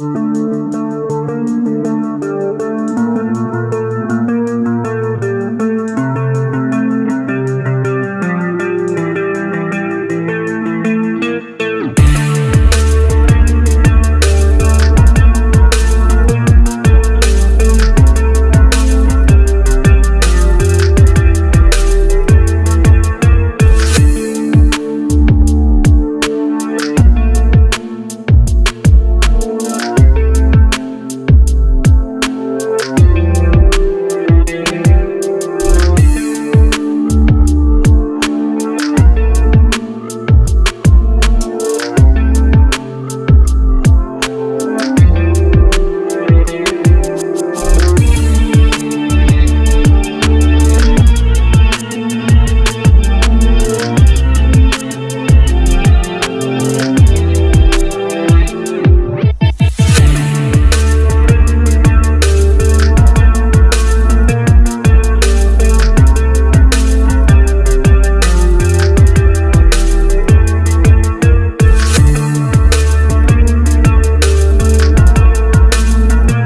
Música